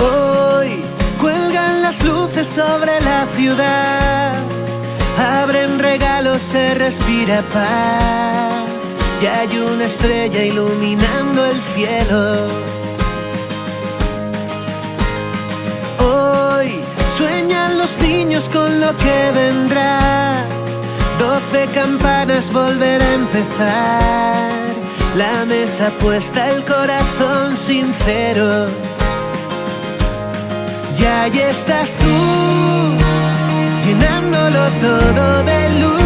Hoy cuelgan las luces sobre la ciudad, abren regalos, se respira paz y hay una estrella iluminando el cielo. Hoy sueñan los niños con lo que vendrá, doce campanas volver a empezar, la mesa puesta, el corazón sincero. Y ahí estás tú, llenándolo todo de luz.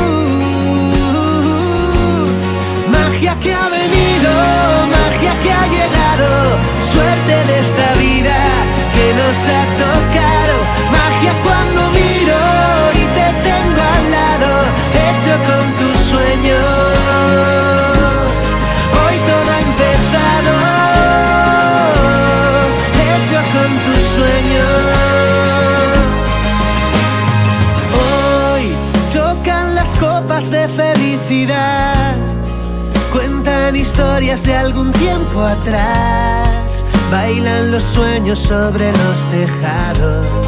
De felicidad, cuentan historias de algún tiempo atrás, bailan los sueños sobre los tejados.